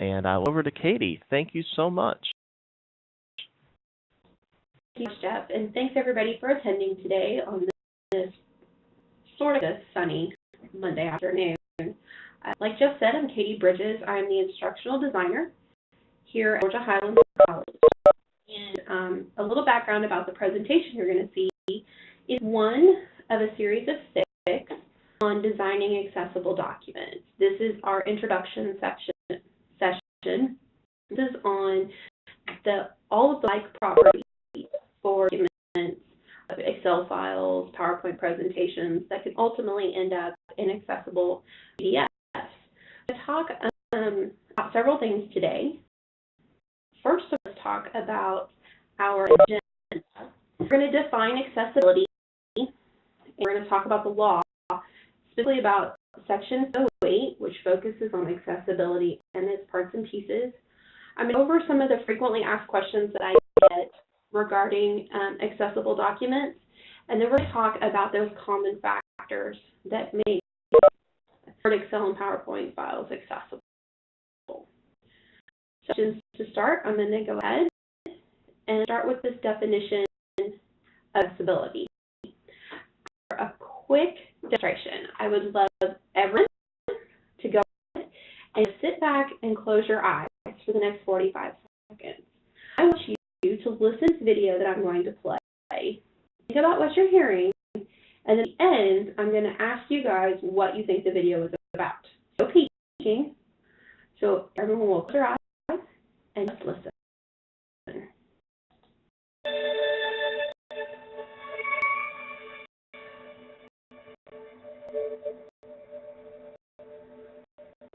and I will over to Katie. Thank you so much. Thanks, Jeff, and thanks everybody for attending today on this sort of sunny Monday afternoon. Uh, like Jeff said, I'm Katie Bridges. I'm the instructional designer here at Georgia Highlands College. And um, a little background about the presentation you're going to see is one of a series of six on designing accessible documents. This is our introduction section. Session. This is on the all of the like properties for documents, Excel files, PowerPoint presentations that can ultimately end up in accessible PDFs. To talk um, about several things today. First, let's talk about our agenda. We're going to define accessibility, and we're going to talk about the law, specifically about Section 08, which focuses on accessibility and its parts and pieces. I'm going to go over some of the frequently asked questions that I get regarding um, accessible documents, and then we're going to talk about those common factors that make Word, Excel, and PowerPoint files accessible. So to start, I'm going to go ahead and start with this definition of accessibility. For a quick demonstration, I would love everyone to go and sit back and close your eyes for the next 45 seconds. I want you to listen to the video that I'm going to play. Think about what you're hearing, and at the end, I'm going to ask you guys what you think the video is about. So peeking. So everyone will close their eyes and just listen.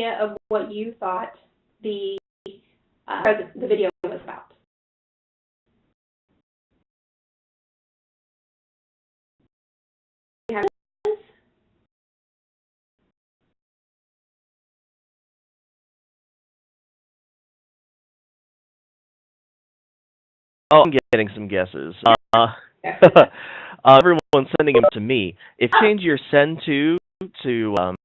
idea of what you thought the uh, the video was about. Oh, I'm getting some guesses. Uh, uh, everyone's sending them to me. If you change your send to to, um,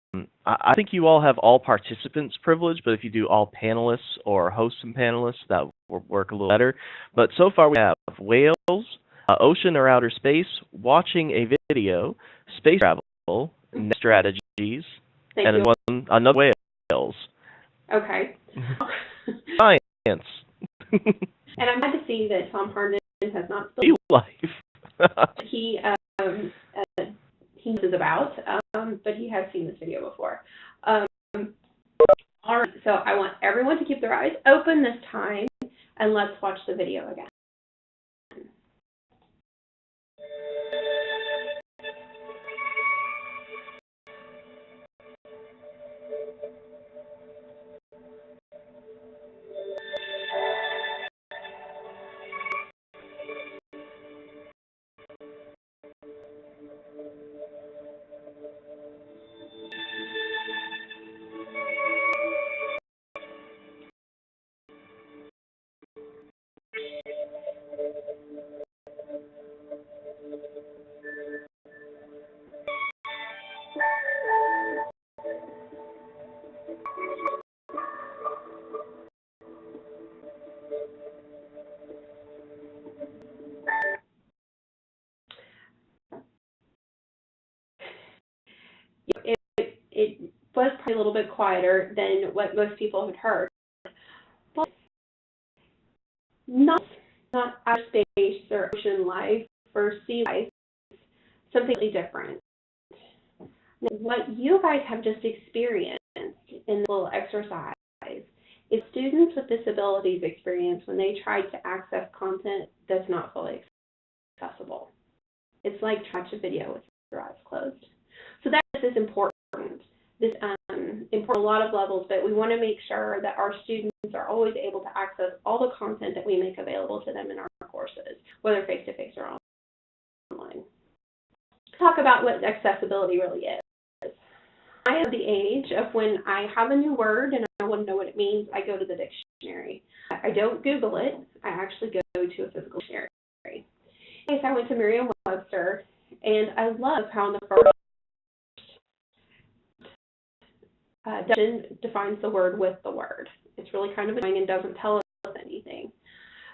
I, I think you all have all participants privilege, but if you do all panelists or hosts and panelists, that will work a little better. But so far we have whales, uh, ocean or outer space, watching a video, space travel, strategies, Thank and you. one another whales. Okay. Science. and I'm glad to see that Tom Harden has not Be life. he um, uh, he knows about, um, but he has seen this video before. Um, all right, so I want everyone to keep their eyes open this time, and let's watch the video again. A little bit quieter than what most people had heard, but not not outer space or ocean life or sea life, something completely different. Now, what you guys have just experienced in the little exercise is students with disabilities experience when they try to access content that's not fully accessible. It's like trying to watch a video with your eyes closed. So that is important. This um, important a lot of levels, but we want to make sure that our students are always able to access all the content that we make available to them in our courses, whether face-to-face or online. Talk about what accessibility really is. I am the age of when I have a new word and I want to know what it means, I go to the dictionary. I don't Google it, I actually go to a physical dictionary. In case I went to Merriam-Webster, and I love how in the first uh, definition defines the word with the word. It's really kind of annoying and doesn't tell us anything.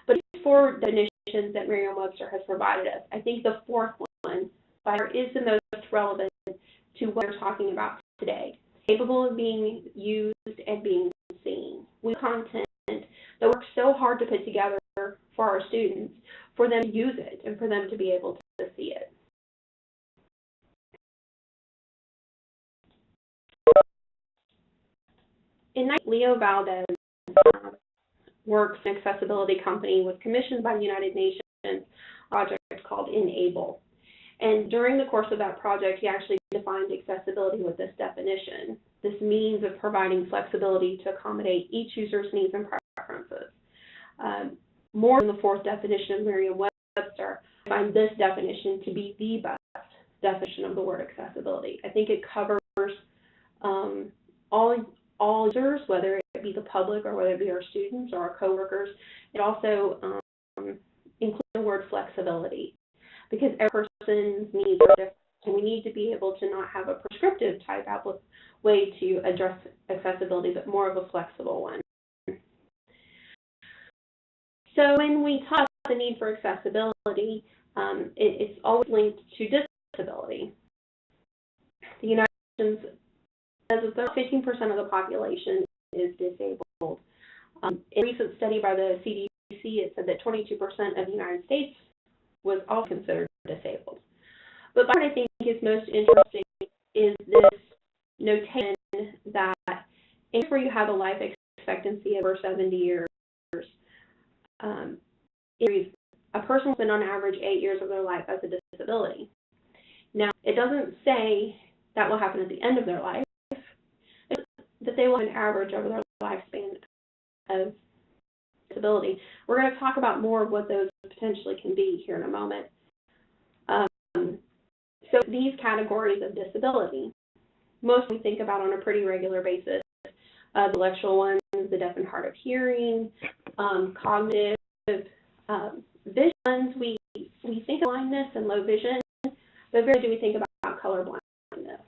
But four definitions that Merriam-Webster has provided us, I think the fourth one by far is the most relevant to what we're talking about today. Capable of being used and being seen. We content that works so hard to put together for our students, for them to use it and for them to be able In Leo Valdez uh, works in accessibility company was commissioned by the United Nations project called Enable. And during the course of that project, he actually defined accessibility with this definition. This means of providing flexibility to accommodate each user's needs and preferences. Um, more than the fourth definition of Merriam-Webster, I find this definition to be the best definition of the word accessibility. I think it covers um, all all users, whether it be the public or whether it be our students or our coworkers. It also um, includes the word flexibility because every person's needs are different. And we need to be able to not have a prescriptive type way to address accessibility, but more of a flexible one. So when we talk about the need for accessibility, um, it, it's always linked to disability. The United Nations says that 15% of the population is disabled. Um, in a recent study by the CDC, it said that 22% of the United States was also considered disabled. But what I think is most interesting is this notation that if you have a life expectancy of over 70 years, um, a person will spend on average eight years of their life as a disability. Now, it doesn't say that will happen at the end of their life, they will have an average over their lifespan of disability. We're going to talk about more of what those potentially can be here in a moment. Um, so these categories of disability, most we think about on a pretty regular basis. Uh, the intellectual ones, the deaf and hard of hearing, um, cognitive, um, vision ones, we, we think of blindness and low vision, but very do we think about color blindness.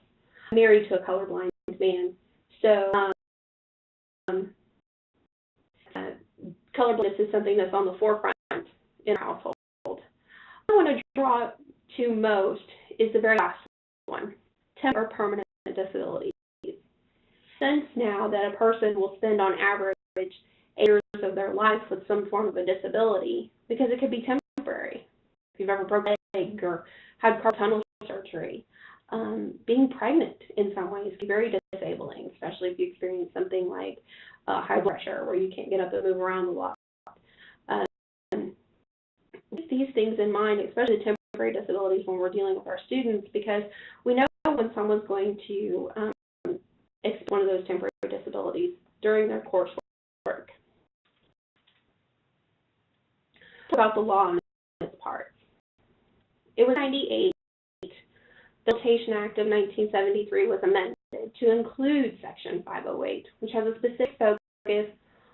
I'm married to a colorblind man, so um, uh, color blindness is something that's on the forefront in our household. What I want to draw to most is the very last one, temporary or permanent disabilities. Since now that a person will spend on average eight years of their life with some form of a disability because it could be temporary. If you've ever broken a leg or had carpal tunnel surgery, um, being pregnant in some ways can be very disabling, especially if you experience something like uh, high blood pressure where you can't get up and move around a lot. Um, these things in mind, especially temporary disabilities when we're dealing with our students, because we know when someone's going to um, experience one of those temporary disabilities during their coursework. About the law on this part. It was 98 the Rehabilitation Act of 1973 was amended to include Section 508, which has a specific focus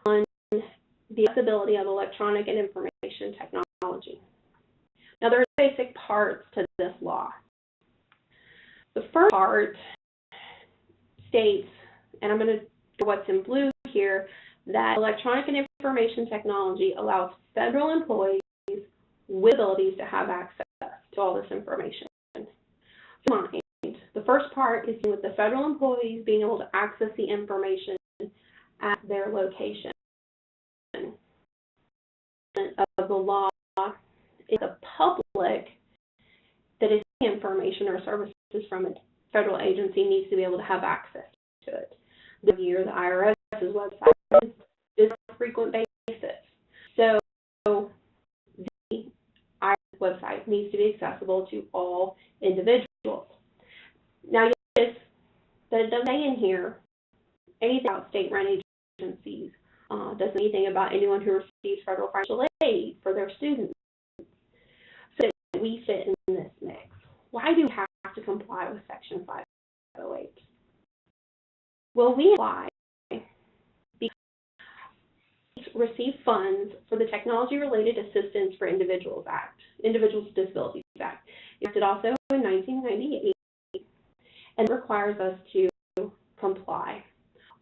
on the accessibility of electronic and information technology. Now, there are basic parts to this law. The first part states, and I'm going to do what's in blue here, that electronic and information technology allows federal employees with abilities to have access to all this information. The first part is with the federal employees being able to access the information at their location. Of the law is the public that is information or services from a federal agency needs to be able to have access to it. The year the IRS's website is on a frequent basis. So the IRS website needs to be accessible to all individuals. Now, that doesn't say in here anything about state run agencies, uh, doesn't anything about anyone who receives federal financial aid for their students. So we fit in this mix. Why do we have to comply with Section 508? Well, we we receive funds for the Technology Related Assistance for Individuals Act, Individuals with Disabilities Act. It also in 1998 and requires us to comply.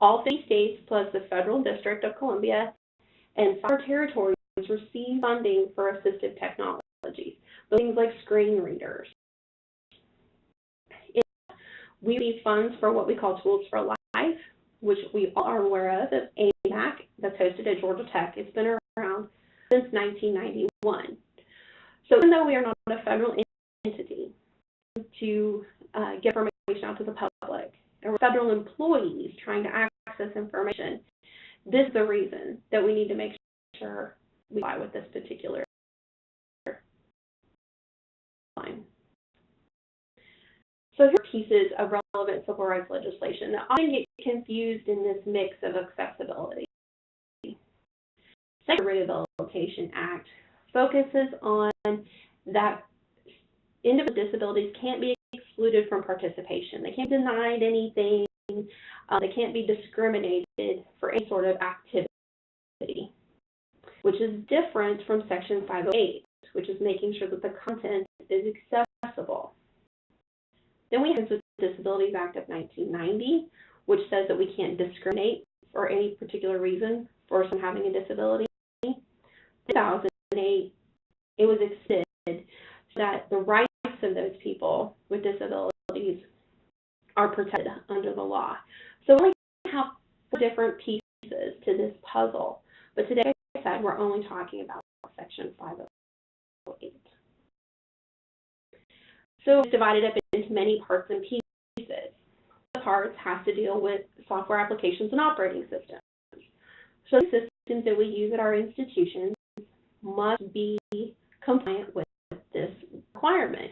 All 50 states plus the Federal District of Columbia and five territories receive funding for assistive technologies, things like screen readers. We receive funds for what we call Tools for Life, which we all are aware of, AMAC, that's hosted at Georgia Tech. It's been around since 1991. So even though we are not a federal entity to uh, get information out to the public, and federal employees trying to access information, this is the reason that we need to make sure we comply with this particular line. So here are pieces of relevant civil rights legislation that often get confused in this mix of accessibility. Second Rehabilitation Act focuses on that individuals with disabilities can't be excluded from participation. They can't be denied anything. Uh, they can't be discriminated for any sort of activity, which is different from Section 508, which is making sure that the content is accessible. Then we have the Disabilities Act of 1990, which says that we can't discriminate for any particular reason for someone having a disability. 2008, it was extended so that the rights of those people with disabilities are protected under the law. So we have four different pieces to this puzzle, but today, like I said, we're only talking about Section 508. So it's divided up into many parts and pieces. The parts have to deal with software applications and operating systems. So the systems that we use at our institutions must be compliant with this requirement.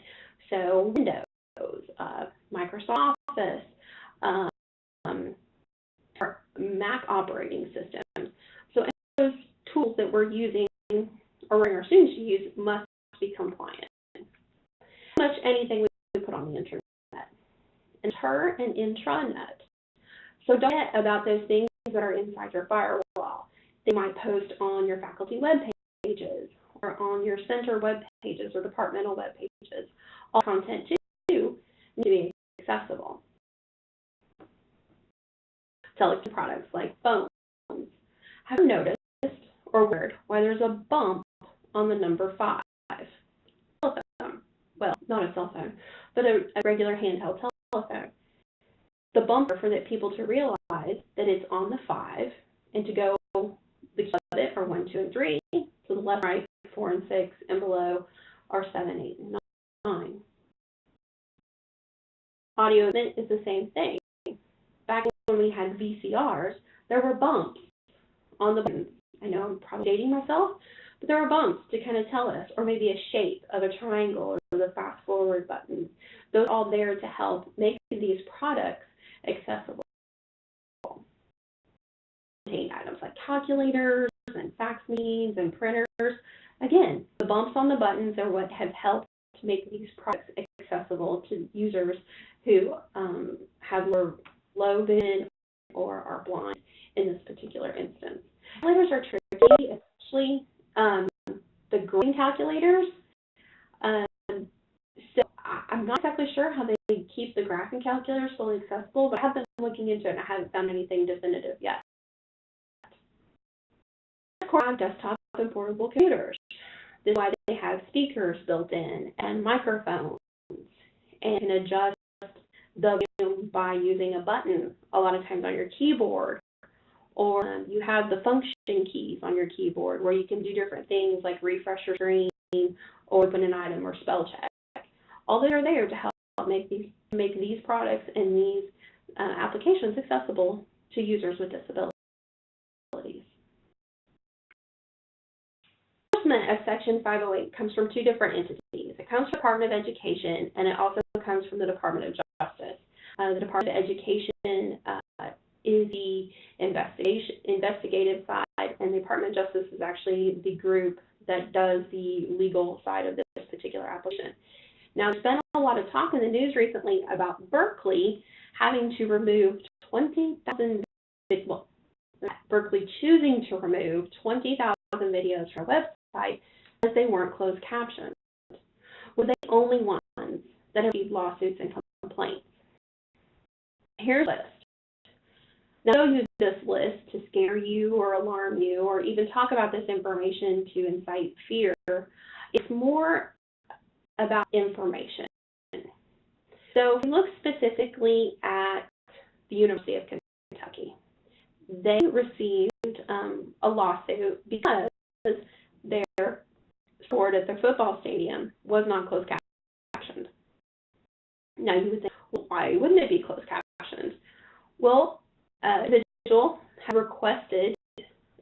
So Windows, uh, Microsoft Office, um, Mac operating systems. So those tools that we're using or our students to use must be compliant. Much anything we put on the internet. Inter and intranet. So don't forget about those things that are inside your firewall. They might post on your faculty web pages or on your center web pages or departmental web pages. All content too need to be accessible. Telecom products like phones. Have you noticed or wondered why there's a bump on the number five? Telephone. Well, not a cell phone, but a, a regular handheld telephone. The bumper for that people to realize that it's on the five and to go the it are one, two, and three. To the left, right, four and six, and below are seven, eight, and nine. Audio is the same thing. Back when we had VCRs, there were bumps on the buttons. I know I'm probably dating myself, but there were bumps to kind of tell us, or maybe a shape of a triangle or the fast forward button. Those are all there to help make these products accessible. Contain items like calculators and fax machines and printers. Again, the bumps on the buttons are what have helped to make these products accessible to users who um, have low vision or are blind in this particular instance. Calculators are tricky, especially um, the green calculators. Um, so I, am not exactly sure how they keep the graphing calculators fully accessible, but I have been looking into it and I haven't found anything definitive yet. Of course, desktop and portable computers. This is why they have speakers built in and microphones and can adjust the volume by using a button a lot of times on your keyboard or um, you have the function keys on your keyboard where you can do different things like refresh your screen or open an item or spell check. All those are there to help make these make these products and these uh, applications accessible to users with disabilities. Enforcement of Section 508 comes from two different entities. It comes from the Department of Education, and it also comes from the Department of Justice. Uh, the Department of Education uh, is the investigation investigative side, and the Department of Justice is actually the group that does the legal side of this particular application. Now, there's been a lot of talk in the news recently about Berkeley having to remove 20,000 well, Berkeley choosing to remove 20,000 videos from our because they weren't closed captioned. Were they the only ones that have received lawsuits and complaints? Here's a list. Now, I don't use this list to scare you or alarm you or even talk about this information to incite fear. It's more about information. So if we look specifically at the University of Kentucky, they received um, a lawsuit because their sport at their football stadium was not closed captioned. Now you would think, well, why wouldn't it be closed captioned? Well, uh, the individual had requested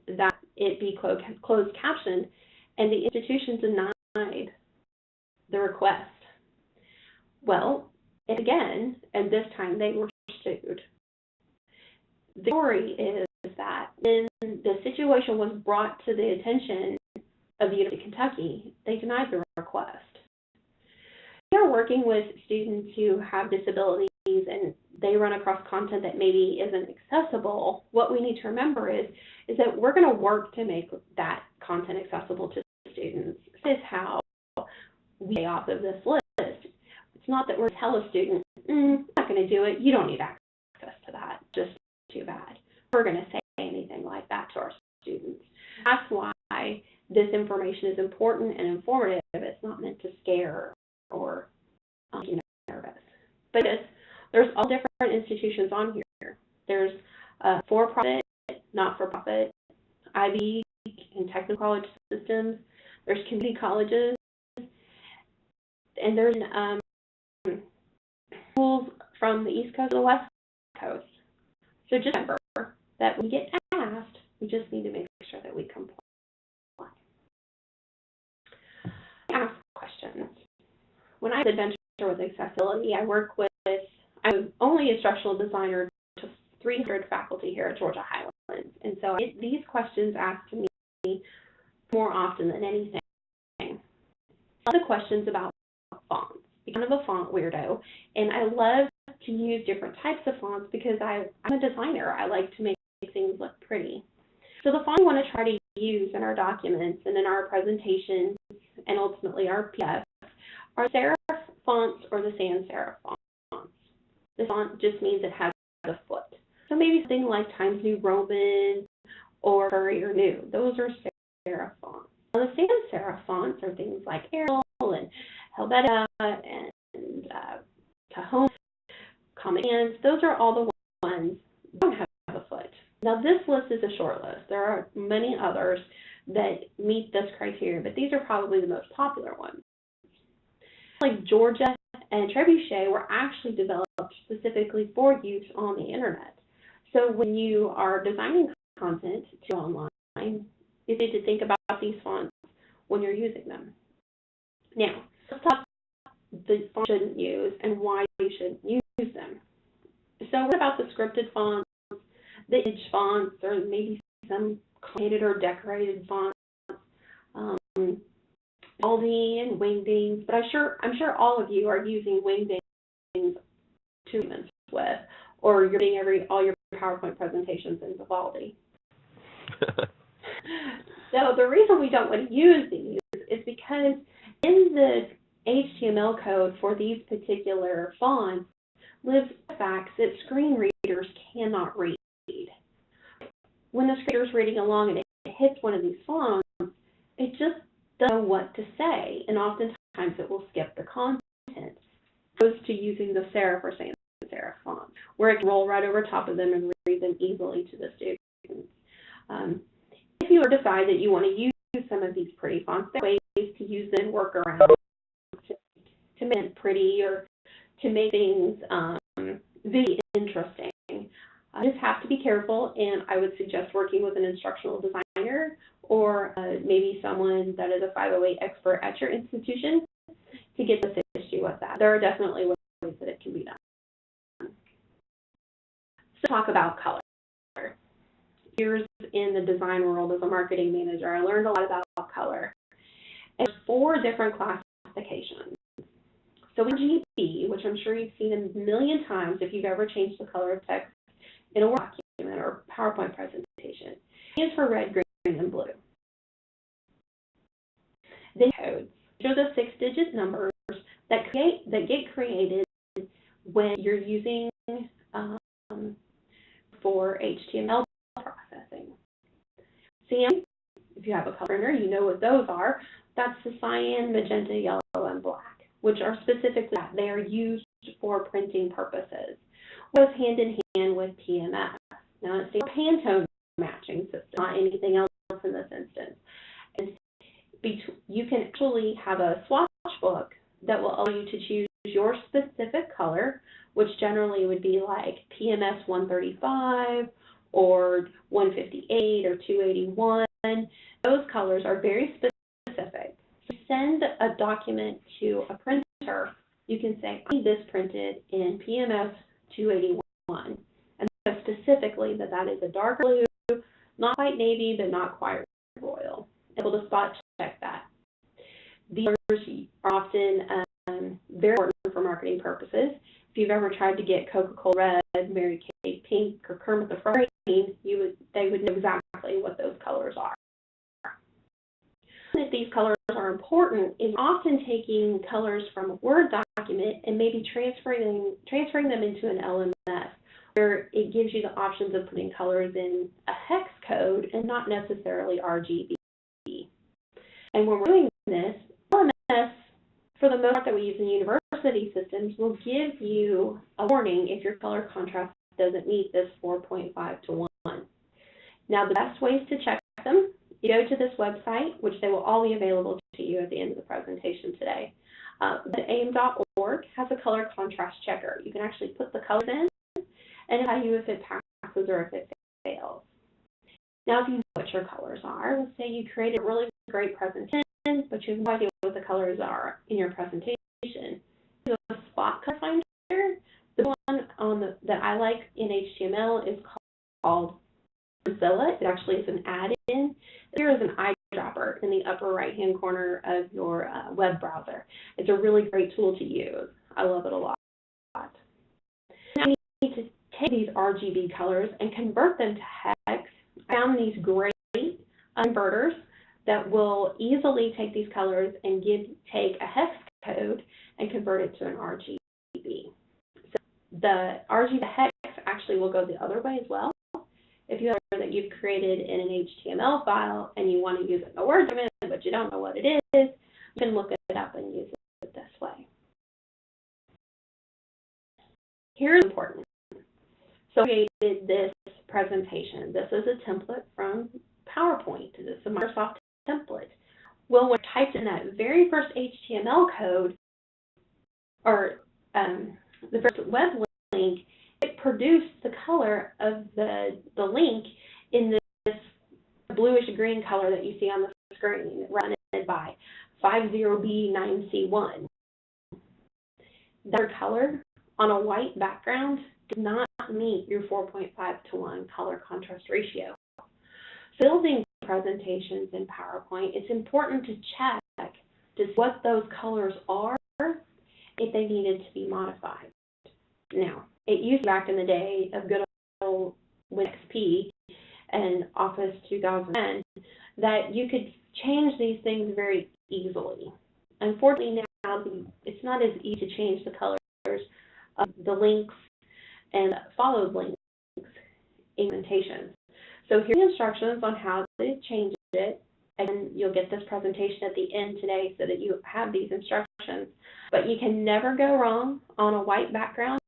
that it be closed, closed captioned, and the institution denied the request. Well, again, and this time they were sued. The story is that when the situation was brought to the attention of the University of Kentucky, they denied the request. We are working with students who have disabilities and they run across content that maybe isn't accessible. What we need to remember is, is that we're going to work to make that content accessible to students. This is how we stay off of this list. It's not that we're tell a student, mm, I'm not going to do it, you don't need access to that, just too bad. We're going to say anything like that to our students. That's why this information is important and informative. It's not meant to scare or um, you know, nervous. But there's all different institutions on here. There's for-profit, not-for-profit, Ivy and technical college systems. There's community colleges, and there's um, schools from the East Coast to the West Coast. So just remember that when we get asked, we just need to make sure that we comply. Ask questions. I adventure with accessibility, I work with, I'm only instructional designer to 300 faculty here at Georgia Highlands. And so I these questions to me more often than anything. Other questions about fonts. I'm kind of a font weirdo, and I love to use different types of fonts because I, I'm a designer. I like to make things look pretty. So the font we want to try to use in our documents and in our presentations and ultimately our PDF are serif fonts or the sans serif fonts. The font just means it has a foot. So maybe something like Times New Roman or Courier New. Those are serif fonts. Now the sans serif fonts are things like Arial and Helvetica and uh, Cajon, Comic Sans. Those are all the ones that don't have a foot. Now this list is a short list. There are many others that meet this criteria, but these are probably the most popular ones. Like Georgia and Trebuchet were actually developed specifically for use on the internet. So when you are designing content to online, you need to think about these fonts when you're using them. Now, let's talk about the fonts you shouldn't use and why you shouldn't use them. So what about the scripted fonts, the image fonts, or maybe some complicated or decorated fonts, um, And Wingdings, but I'm sure, I'm sure all of you are using Wingdings to with, or you're doing every, all your PowerPoint presentations in Vivaldi. so the reason we don't want to use these is because in the HTML code for these particular fonts lives facts that screen readers cannot read. When the screen reader's reading along and it hits one of these fonts, it just doesn't know what to say, and oftentimes it will skip the content, opposed to using the serif or sans serif font, where it can roll right over top of them and read them easily to the students. Um, if you decide that you want to use some of these pretty fonts, there are ways to use them and work around to, to make it pretty or to make things um, interesting. I just have to be careful, and I would suggest working with an instructional designer or uh, maybe someone that is a 508 expert at your institution to get this issue with that. There are definitely ways that it can be done. So talk about color. Years in the design world as a marketing manager, I learned a lot about color. And four different classifications. So RGB, which I'm sure you've seen a million times if you've ever changed the color of text in a Word document or PowerPoint presentation, is for red, green, Then codes. These are the six-digit numbers that create that get created when you're using um, for HTML processing. CM, if you have a color printer, you know what those are. That's the cyan, magenta, yellow, and black, which are specifically that. They are used for printing purposes. Goes hand in hand with PMS. Now it's a Pantone matching system, not anything else in this instance. You can actually have a swatch book that will allow you to choose your specific color, which generally would be like PMS 135 or 158 or 281. Those colors are very specific. So send a document to a printer, you can say, I need this printed in PMS 281. And specifically that that is a dark blue, not quite navy, but not quite royal. Able to spot check that. These are often um, very important for marketing purposes. If you've ever tried to get Coca-Cola red, Mary Kay pink, or Kermit the Frog green, you would they would know exactly what those colors are. That these colors are important is often taking colors from a Word document and maybe transferring transferring them into an LMS where it gives you the options of putting colors in a hex code and not necessarily RGB. And when we're doing this, LMS, for the most part that we use in university systems, will give you a warning if your color contrast doesn't meet this 4.5 to 1. Now, the best ways to check them, you go to this website, which they will all be available to you at the end of the presentation today. Uh, aim.org has a color contrast checker. You can actually put the colors in and tell you if it passes or if it fails. Now, if you know what your colors are, let's say you created a really great presentation, but you have no idea what the colors are in your presentation. The spot color finder, the one on the, that I like in HTML is called ColorZilla. It actually is an add-in. There is an eyedropper in the upper right-hand corner of your uh, web browser. It's a really great tool to use. I love it a lot. Now you need to take these RGB colors and convert them to hex. I found these great converters that will easily take these colors and give take a hex code and convert it to an RGB. So the RGB hex actually will go the other way as well. If you have that you've created in an HTML file and you want to use it in a Word document, but you don't know what it is, you can look it up and use it this way. Here's important. So I created this presentation. This is a template from PowerPoint. This is a Microsoft template. Well, when typed in that very first HTML code, or um, the first web link, it produced the color of the, the link in this bluish green color that you see on the screen, run by 50B9C1. That color on a white background does not meet your 4.5 to 1 color contrast ratio. So Building presentations in PowerPoint, it's important to check just what those colors are if they needed to be modified. Now, it used back in the day of good old Windows XP and Office 2010 that you could change these things very easily. Unfortunately, now it's not as easy to change the colors of the links and followed links implementations. So here's the instructions on how to change it, and you'll get this presentation at the end today so that you have these instructions. But you can never go wrong on a white background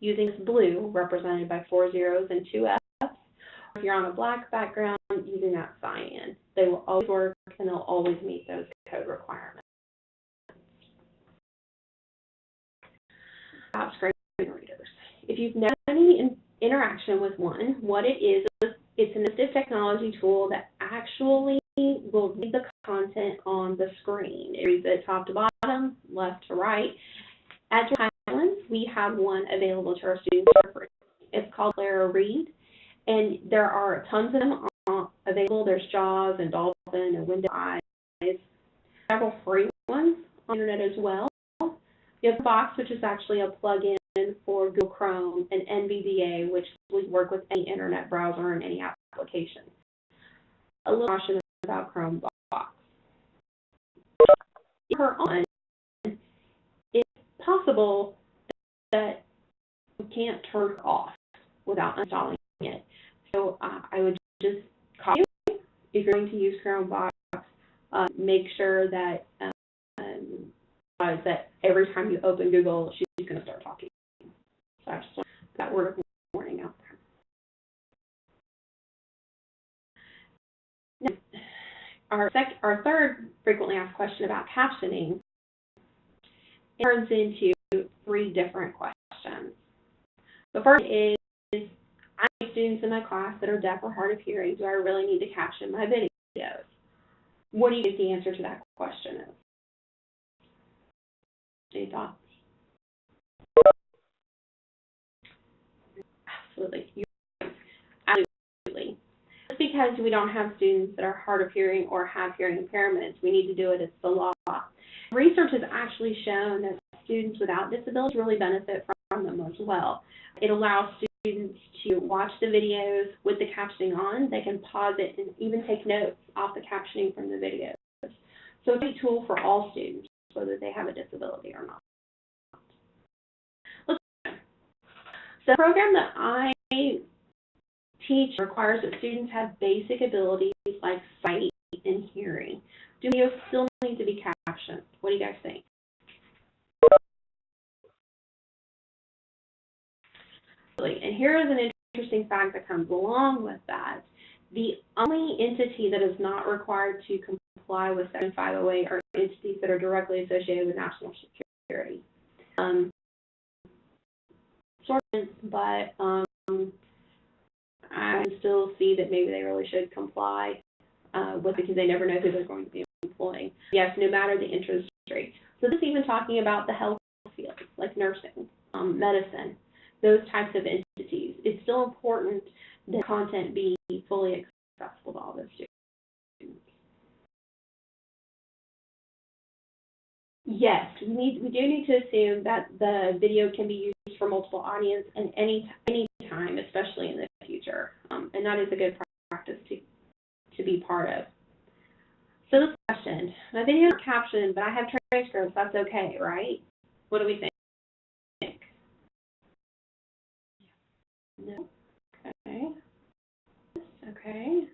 using blue, represented by four zeros and two F's. If you're on a black background, using that cyan. They will always work, and they'll always meet those code requirements. About screen readers. If you've never had any in interaction with one, what it is, it's an assistive technology tool that actually will read the content on the screen. It reads it top to bottom, left to right. At Georgia Highlands, we have one available to our students for free. It's called ClaroRead, and there are tons of them available. There's Jaws and Dolphin and Window Eyes, several free ones on the internet as well. You have Box, which is actually a plugin for Google Chrome, and NVDA, which will work with any internet browser and any application. A little caution about Chrome Box. Her on, it's possible that you can't turn it off without installing it. So uh, I would just caution you if you're going to use ChromeVox, uh, make sure that um, that every time you open Google, she's going to start talking. That word of warning out there. Now, our sec- our third frequently asked question about captioning turns into three different questions. The first is, I have students in my class that are deaf or hard of hearing. Do I really need to caption my videos? What do you think the answer to that question is? Any thoughts? Absolutely. Absolutely. Just because we don't have students that are hard of hearing or have hearing impairments, we need to do it. It's the law. Research has actually shown that students without disabilities really benefit from them as well. It allows students to watch the videos with the captioning on. They can pause it and even take notes off the captioning from the videos. So it's a tool for all students, whether they have a disability or not. Let's so the program that I teach requires that students have basic abilities like sight and hearing. Do videos still need to be captioned? What do you guys think? And here is an interesting fact that comes along with that. The only entity that is not required to comply with Section 508 are entities that are directly associated with national security. Um, but um, I still see that maybe they really should comply uh, with because they never know who they're going to be employing. Yes, no matter the interest rate. So this is even talking about the health field, like nursing, um, medicine, those types of entities. It's still important that content be fully accessible to all those students. Yes, we need we do need to assume that the video can be used for multiple audience and any any time, especially in the future, um, and that is a good practice to to be part of. So this question, my video is captioned, but I have transcripts. That's okay, right? What do we think? No. Okay. Okay.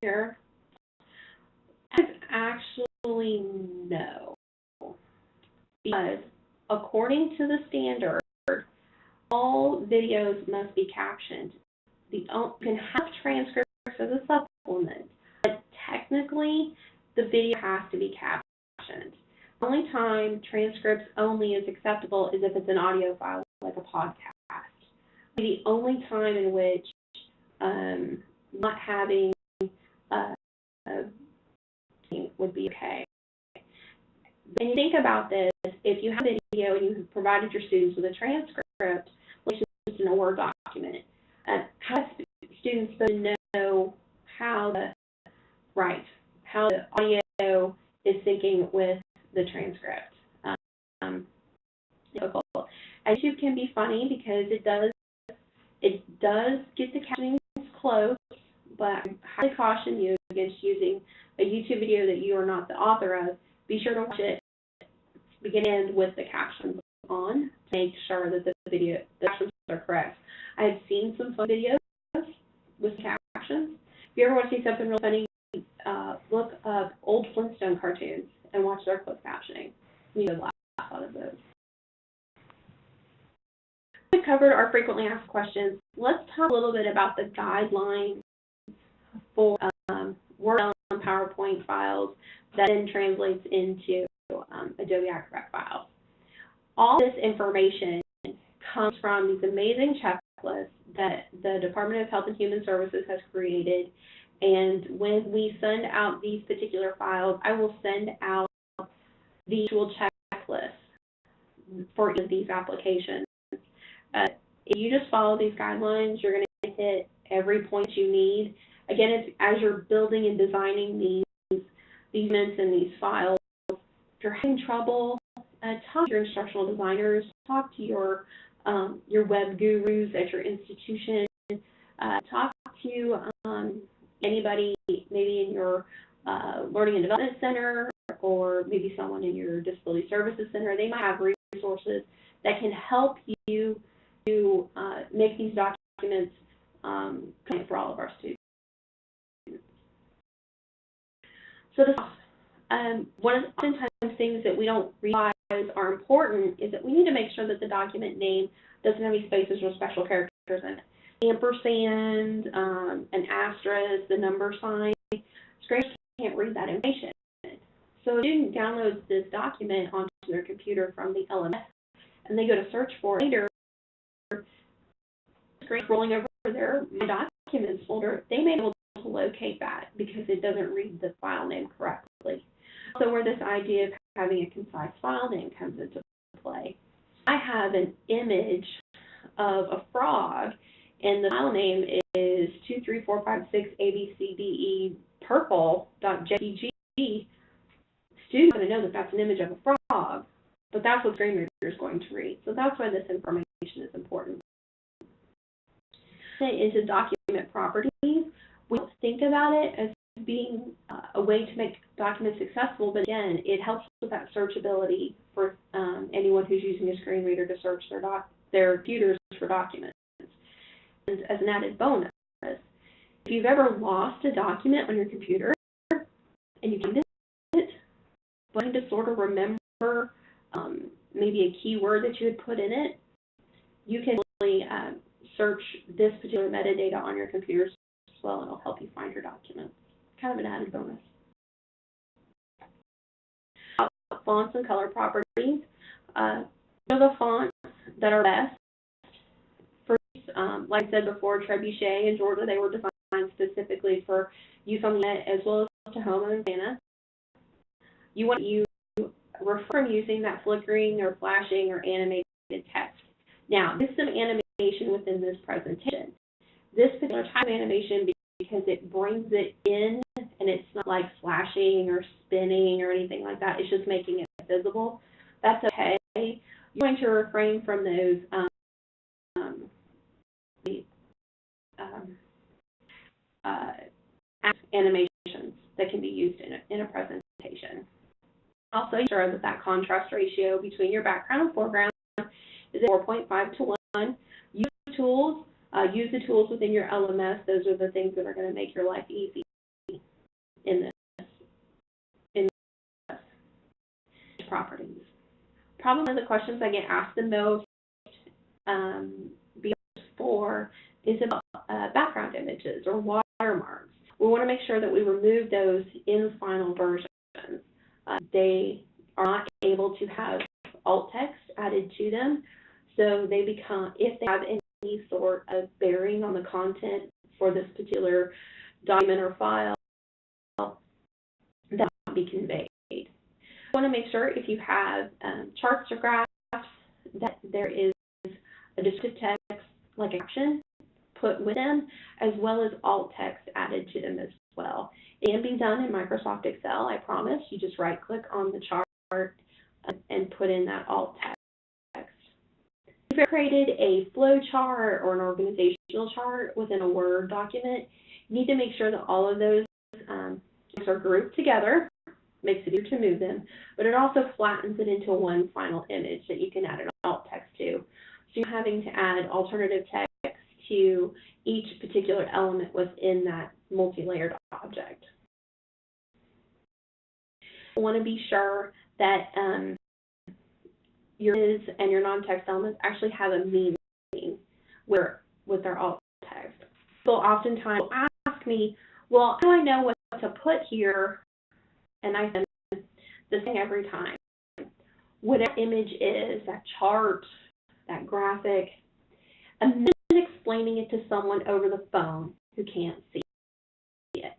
Here. Actually, no. Because according to the standard, all videos must be captioned. The you can have transcripts as a supplement, but technically the video has to be captioned. The only time transcripts only is acceptable is if it's an audio file, like a podcast. The only time in which um, not having uh, would be okay. When you think about this, if you have a video and you have provided your students with a transcript, which is in a Word document, uh, how students to know how the right, how the audio is syncing with the transcript? Um, difficult. And YouTube can be funny because it does it does get the captioning close, but I highly caution you YouTube video that you are not the author of. Be sure to watch it begin with the captions on to make sure that the video the captions are correct. I have seen some fun videos with captions. If you ever want to see something real funny, uh, look up old Flintstone cartoons and watch their closed captioning. You would laugh out of those. We covered our frequently asked questions. Let's talk a little bit about the guidelines for um, Word on PowerPoint files that then translates into um, Adobe Acrobat files. All this information comes from these amazing checklists that the Department of Health and Human Services has created. And when we send out these particular files, I will send out the actual checklist for each of these applications. Uh, if you just follow these guidelines, you're going to hit every point you need. Again, as you're building and designing these these mints and these files. If you're having trouble, uh, talk to your instructional designers, talk to your um, your web gurus at your institution, uh, talk to um, anybody maybe in your uh, learning and development center or maybe someone in your disability services center. They might have resources that can help you to uh, make these documents um, for all of our students. So this, um, one of the oftentimes things that we don't realize are important is that we need to make sure that the document name doesn't have any spaces or special characters in it. Ampersand, um, an asterisk, the number sign, scrapers can't read that information. So a student downloads this document onto their computer from the LMS, and they go to search for it later, screen rolling over their Documents folder, they may be able to locate that because it doesn't read the file name correctly. So where this idea of having a concise file name comes into play. I have an image of a frog, and the file name is two three four five six abcde purple dot jpg. Students going to know that that's an image of a frog, but that's what Screen Reader is going to read. So that's why this information is important. Into document properties, we don't think about it as being uh, a way to make documents accessible, but again, it helps with that searchability for um, anyone who's using a screen reader to search their doc their computers for documents. And as an added bonus, if you've ever lost a document on your computer and you find it, but to sort of remember um, maybe a keyword that you had put in it, you can really uh, search this particular metadata on your computer well, and it'll help you find your documents kind of an added bonus. Fonts and color properties. Uh, are the fonts that are best. First, um, like I said before, Trebuchet in Georgia, they were designed specifically for use on the net as well as Tahoma and Santa. You want you refrain from using that flickering or flashing or animated text. Now, there's some animation within this presentation. This particular type of animation because it brings it in and it's not like flashing or spinning or anything like that. It's just making it visible. That's okay. You're going to refrain from those um, um, um, uh, animations that can be used in a, in a presentation. Also, ensure that that contrast ratio between your background and foreground is 4.5 to 1. Use tools uh, use the tools within your LMS. Those are the things that are going to make your life easy in this, in this properties. Probably one of the questions I get asked the most um, before is about uh, background images or watermarks. We want to make sure that we remove those in final versions. Uh, they are not able to have alt text added to them, so they become, if they have any any sort of bearing on the content for this particular document or file that will be conveyed. You want to make sure if you have um, charts or graphs that there is a descriptive text like action put with them as well as alt text added to them as well. It can be done in Microsoft Excel, I promise. You just right click on the chart and put in that alt text. You created a flow chart or an organizational chart within a Word document, you need to make sure that all of those um, are grouped together, makes it easier to move them, but it also flattens it into one final image that you can add an alt text to. So you're having to add alternative text to each particular element within that multi-layered object. I want to be sure that um, your is and your non-text elements actually have a meaning where with their alt text. People oftentimes ask me, well, how do I know what to put here? And I send the same every time. Whatever image is, that chart, that graphic, and then explaining it to someone over the phone who can't see it.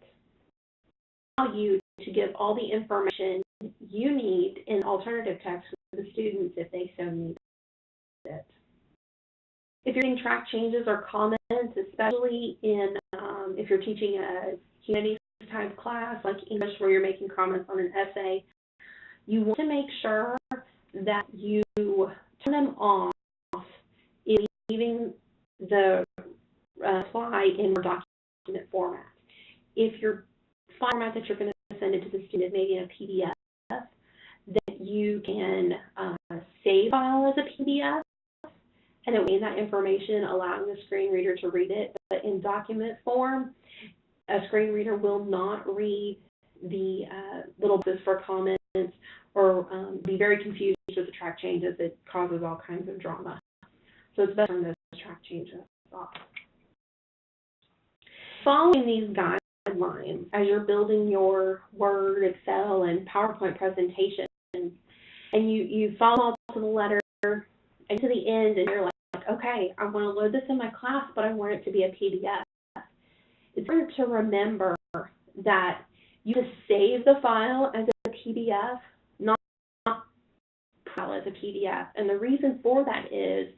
Allow you to give all the information you need in alternative text students if they so need it. If you're doing track changes or comments, especially in um, if you're teaching a humanities type class like English where you're making comments on an essay, you want to make sure that you turn them off in leaving the uh, reply in Word document format. If your format that you're going to send it to the student maybe in a PDF, that you can uh, save file as a PDF and it will gain that information, allowing the screen reader to read it. But in document form, a screen reader will not read the uh, little bits for comments or um, be very confused with the track changes. It causes all kinds of drama. So it's best to turn those track changes off. Following these guidelines as you're building your Word, Excel, and PowerPoint presentation, and you, you follow all to the letter and to the end, and you're like, okay, I want to load this in my class, but I want it to be a PDF. It's important to remember that you just save the file as a PDF, not file as a PDF. And the reason for that is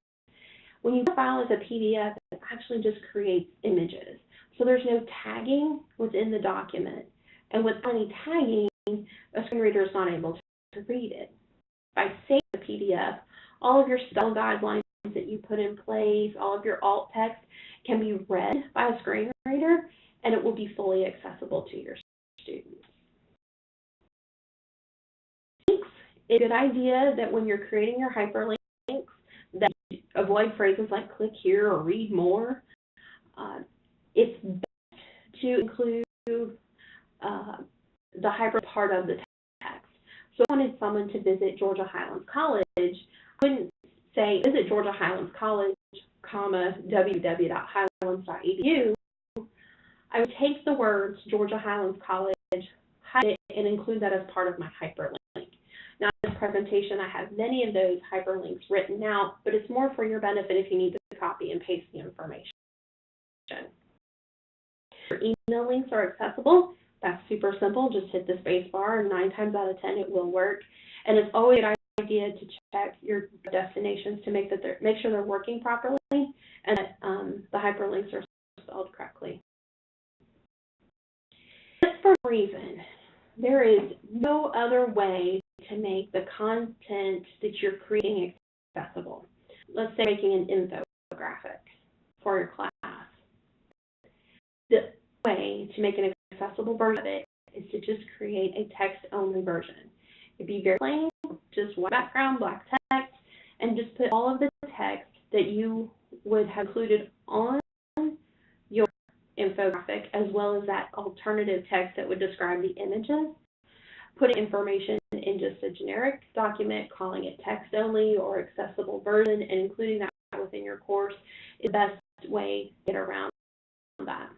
when you file as a PDF, it actually just creates images. So there's no tagging within the document. And with any tagging, a screen reader is not able to read it. By saving the PDF, all of your spell guidelines that you put in place, all of your alt text can be read by a screen reader, and it will be fully accessible to your students. It's a good idea that when you're creating your hyperlinks, that you avoid phrases like click here or read more. Uh, it's best to include uh, the hyper part of the text. So I wanted someone to visit Georgia Highlands College, I wouldn't say visit Georgia Highlands College, comma, www.highlands.edu. I would take the words Georgia Highlands College, it, and include that as part of my hyperlink. Now, in this presentation, I have many of those hyperlinks written out, but it's more for your benefit if you need to copy and paste the information. Your email links are accessible. That's super simple. Just hit the space bar, and nine times out of ten, it will work. And it's always a good idea to check your destinations to make that they're make sure they're working properly and that um, the hyperlinks are spelled correctly. Just for reason, there is no other way to make the content that you're creating accessible. Let's say making an infographic for your class. The way to make an accessible version of it is to just create a text-only version. It'd be very plain, just one background, black text, and just put all of the text that you would have included on your infographic, as well as that alternative text that would describe the images. Putting information in just a generic document, calling it text only or accessible version, and including that within your course is the best way to get around that.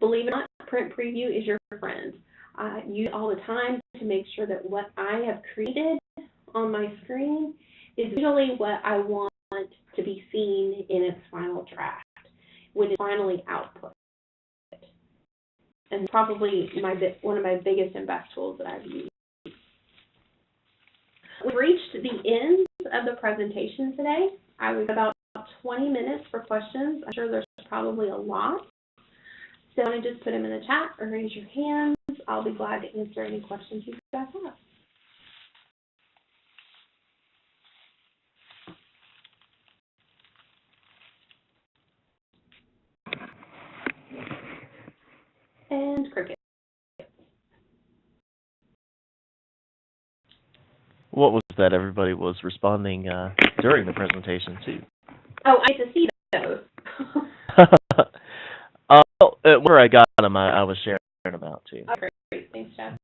Believe it or not, print preview is your friend. I use it all the time to make sure that what I have created on my screen is usually what I want to be seen in its final draft when it's finally output. And probably my one of my biggest and best tools that I've used. We've reached the end of the presentation today. I was about 20 minutes for questions. I'm sure there's probably a lot. So I just put them in the chat or raise your hands. I'll be glad to answer any questions you guys have. And cricket. What was that everybody was responding uh, during the presentation to? Oh, I get to see those. uh, where I got them, I, I was sharing about too. Oh, great. Thanks, Jeff.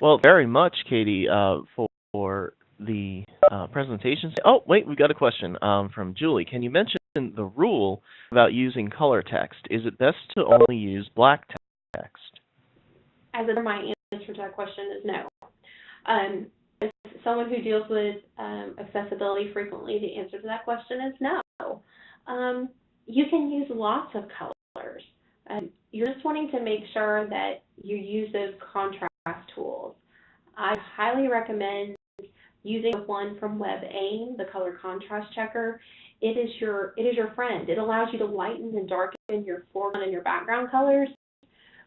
Well, very much, Katie, uh, for, for the uh, presentations. Oh, wait, we got a question um, from Julie. Can you mention the rule about using color text? Is it best to only use black text? As a, my answer to that question is no. Um, as someone who deals with um, accessibility frequently, the answer to that question is no. Um, you can use lots of colors. Um, you're just wanting to make sure that you use those contrast tools. I highly recommend using one from WebAIM, the color contrast checker. It is your it is your friend. It allows you to lighten and darken your foreground and your background colors.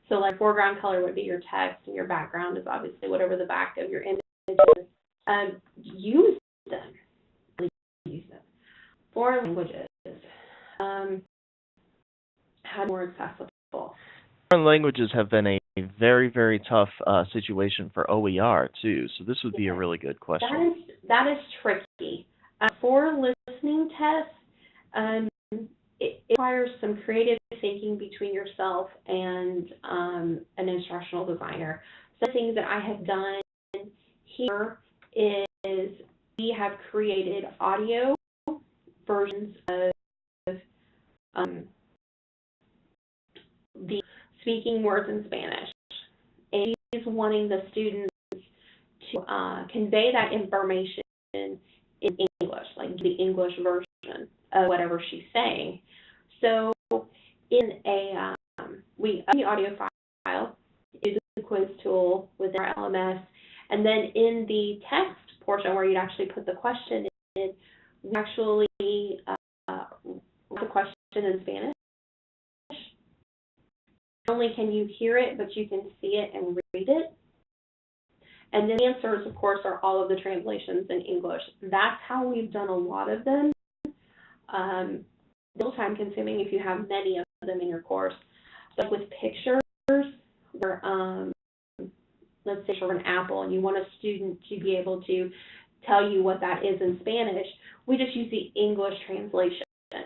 So like foreground color would be your text and your background is obviously whatever the back of your image is. Um, use them. Use them. Foreign languages. Um, how more accessible. Foreign languages have been a very, very tough uh, situation for OER too, so this would be a really good question. is that is tricky. Uh, for listening tests, um, it, it requires some creative thinking between yourself and um, an instructional designer. Some things that I have done here is we have created audio versions of um, the speaking words in Spanish. And he's wanting the students to uh, convey that information in English, like the English version of whatever she's saying. So in a, um, we upload the audio file, use the quiz tool within our LMS, and then in the text portion where you'd actually put the question in, we actually uh, the question in Spanish. Not only can you hear it, but you can see it and read it. And then the answers, of course, are all of the translations in English. That's how we've done a lot of them. Um, little time consuming if you have many of them in your course. But with pictures, where um, let's say for an apple, and you want a student to be able to tell you what that is in Spanish, we just use the English translation so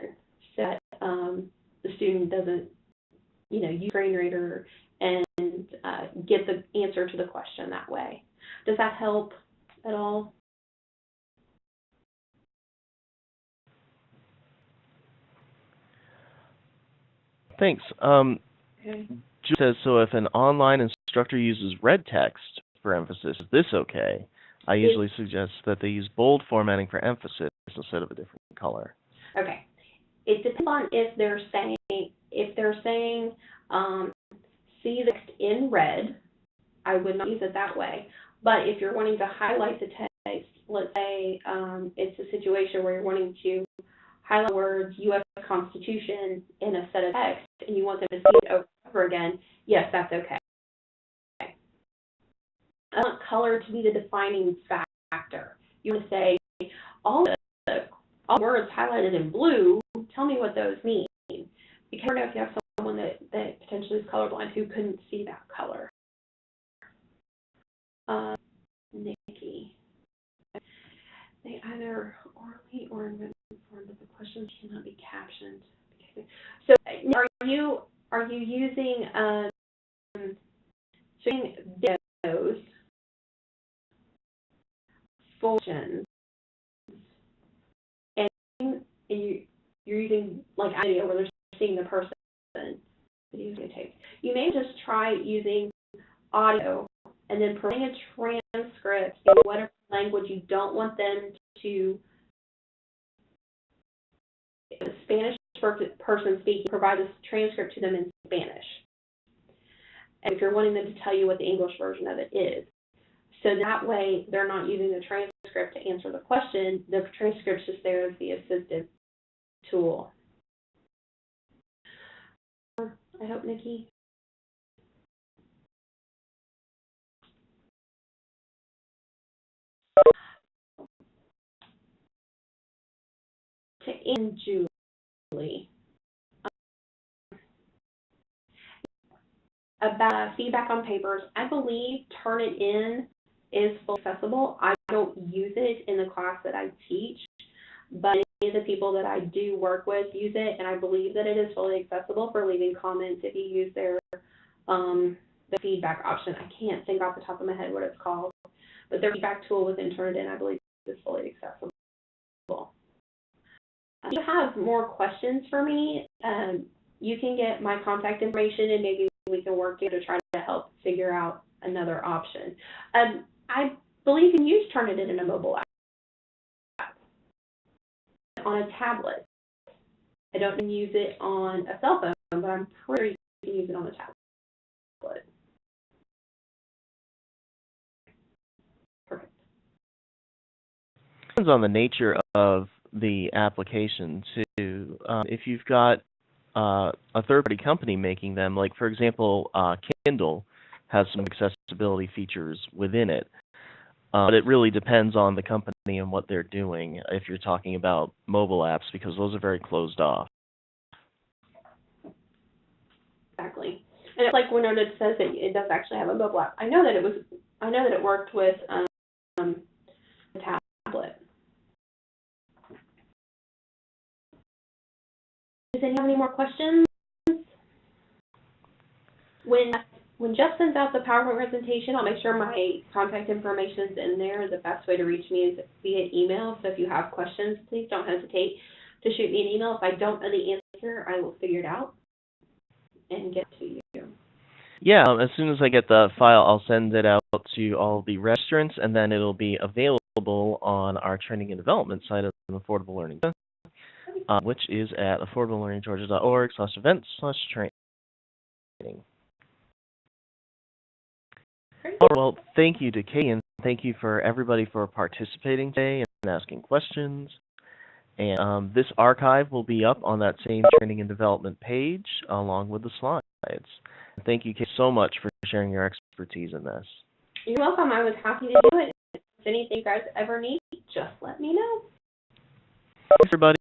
um, the student doesn't, you know, use screen reader and uh, get the answer to the question that way. Does that help at all? Thanks. Um, Okay. Julie says, so if an online instructor uses red text for emphasis, is this okay? I usually suggest that they use bold formatting for emphasis instead of a different color. Okay. It depends on if they're saying if they're saying um, see the text in red, I would not use it that way. But if you're wanting to highlight the text, let's say um, it's a situation where you're wanting to highlight words U.S. Constitution in a set of text, and you want them to see it over over again, yes, that's okay. I want color to be the defining factor. You want to say all the all words highlighted in blue, tell me what those mean. Because you know if you have someone that, that potentially is colorblind who couldn't see that color. Um, Nikki. They either orally or in written form, but the questions cannot be captioned. So are you are you using um showing videos for questions you you're using like video where they're seeing the person videotape. You may just try using audio and then providing a transcript in whatever language you don't want them to a Spanish person speaking, provide a transcript to them in Spanish. And if you're wanting them to tell you what the English version of it is. So that way they're not using the transcript to answer the question, the transcript's just there as the assistive tool. Uh, I hope, Nikki. To end Julie. About feedback on papers, I believe Turnitin is fully accessible. I don't use it in the class that I teach, but any of the people that I do work with use it, and I believe that it is fully accessible for leaving comments if you use their um, the feedback option. I can't think off the top of my head what it's called, but their feedback tool within Turnitin, I believe, is fully accessible. If you have more questions for me, um, you can get my contact information and maybe we can work together to try to help figure out another option. Um, I believe you can use Turnitin in a mobile app on a tablet. I don't use it on a cell phone, but I'm pretty sure you can use it on a tablet. Perfect. depends on the nature of the application too. Um, if you've got uh, a third-party company making them, like for example, uh, Kindle has some accessibility features within it, uh, but it really depends on the company and what they're doing. If you're talking about mobile apps, because those are very closed off. Exactly. And it's like it says that it does actually have a mobile app. I know that it was, I know that it worked with, um, tablet. Does anyone have any more questions? When, when Jeff sends out the PowerPoint presentation, I'll make sure my contact information is in there. The best way to reach me is via email, so if you have questions, please don't hesitate to shoot me an email. If I don't know the answer, I will figure it out and get to you. Yeah, um, as soon as I get the file, I'll send it out to all the registrants, and then it'll be available on our training and development site of Affordable Learning, uh, which is at affordablelearninggeorgia.org slash events slash training. Great. Well, thank you to Katie, and thank you for everybody for participating today and asking questions. And um, this archive will be up on that same training and development page along with the slides. Thank you, Kate, so much for sharing your expertise in this. You're welcome. I was happy to do it. If anything you guys ever need, just let me know. Thanks, everybody.